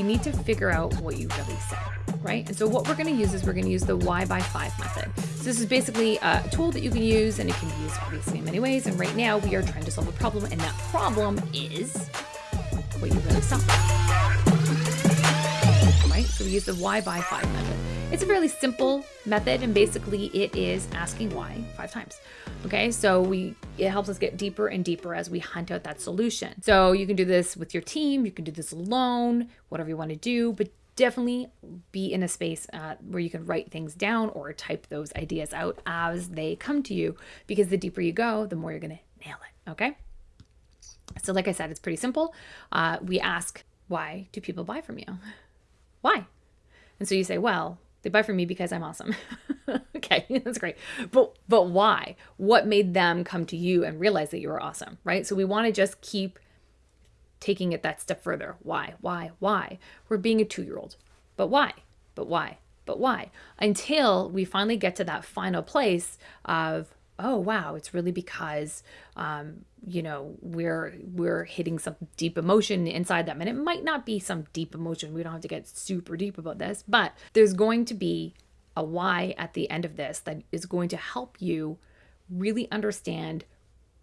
we need to figure out what you really said, right? And so what we're gonna use is we're gonna use the why by five method. So this is basically a tool that you can use and it can be used obviously in many ways. And right now we are trying to solve a problem and that problem is what you really saw. Right? So we use the why by five method. It's a fairly simple method and basically it is asking why five times. Okay, so we it helps us get deeper and deeper as we hunt out that solution. So you can do this with your team, you can do this alone, whatever you want to do, but definitely be in a space uh, where you can write things down or type those ideas out as they come to you because the deeper you go, the more you're going to nail it. Okay. So, like I said, it's pretty simple. Uh, we ask, why do people buy from you? Why? And so you say, well, they buy from me because I'm awesome. okay, that's great. But but why? What made them come to you and realize that you were awesome, right? So we want to just keep taking it that step further. Why? Why? Why? We're being a 2-year-old. But why? But why? But why? Until we finally get to that final place of oh wow it's really because um, you know we're we're hitting some deep emotion inside them. And it might not be some deep emotion. We don't have to get super deep about this but there's going to be a why at the end of this that is going to help you really understand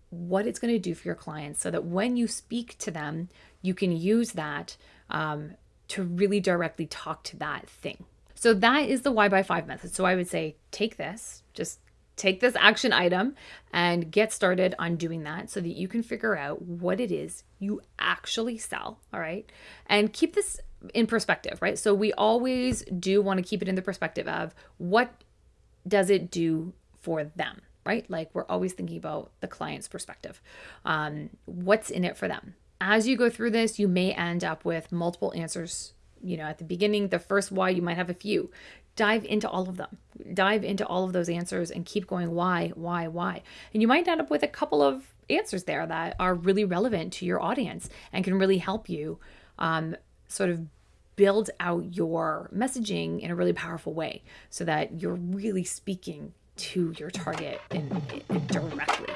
what it's going to do for your clients so that when you speak to them you can use that um, to really directly talk to that thing. So that is the why by five method. So i would say take this just take this action item and get started on doing that so that you can figure out what it is you actually sell. All right. And keep this in perspective, right? So we always do want to keep it in the perspective of what does it do for them, right? Like we're always thinking about the client's perspective. Um, what's in it for them? As you go through this, you may end up with multiple answers you know, at the beginning, the first why, you might have a few dive into all of them dive into all of those answers and keep going why why why. And you might end up with a couple of answers there that are really relevant to your audience and can really help you um, sort of build out your messaging in a really powerful way so that you're really speaking to your target in, in directly